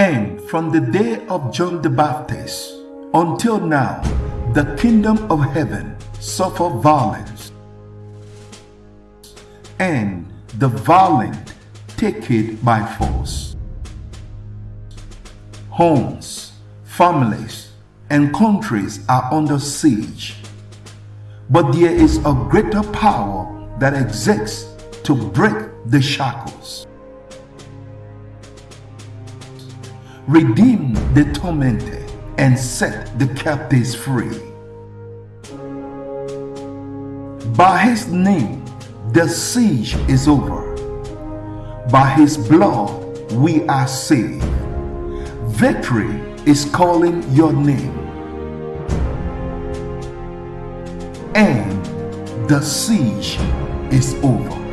And from the day of John the Baptist until now, the kingdom of heaven suffer violence, and the violent take it by force. Homes, families, and countries are under siege. But there is a greater power that exists to break the shackles. Redeem the tormented and set the captives free. By his name, the siege is over. By his blood, we are saved. Victory is calling your name. And the siege is over.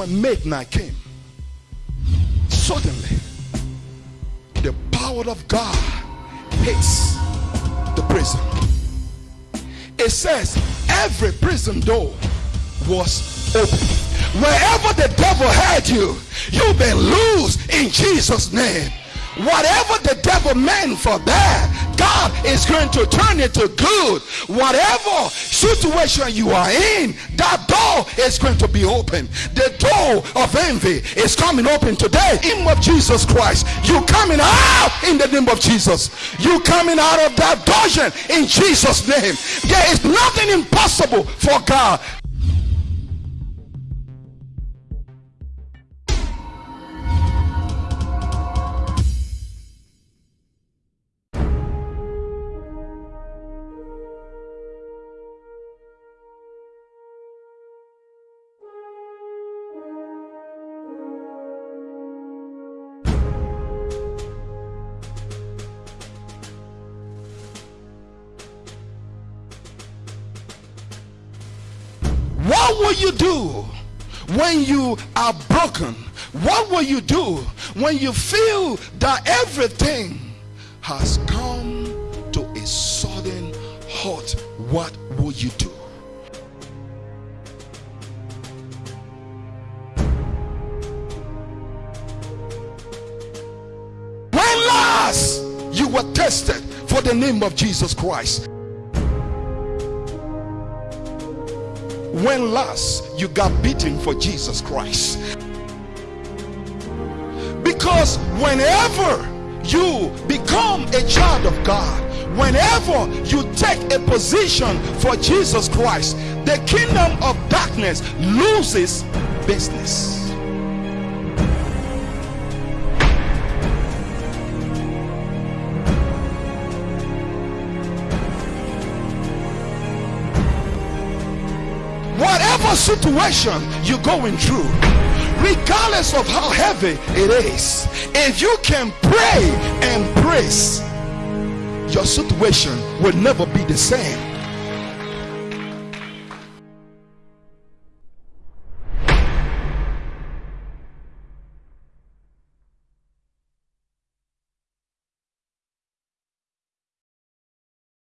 When midnight came, suddenly the power of God hits the prison. It says every prison door was open. Wherever the devil had you, you've been loose in Jesus' name. Whatever the devil meant for bad, God is going to turn it to good. Whatever situation you are in, that door is going to be open. The door of envy is coming open today. In the name of Jesus Christ, you coming out in the name of Jesus. You coming out of that dungeon in Jesus' name. There is nothing impossible for God. Will you do when you are broken? What will you do when you feel that everything has come to a sudden halt? What will you do? When last you were tested for the name of Jesus Christ? When last you got beaten for Jesus Christ. Because whenever you become a child of God, whenever you take a position for Jesus Christ, the kingdom of darkness loses business. Whatever situation you're going through regardless of how heavy it is if you can pray and praise your situation will never be the same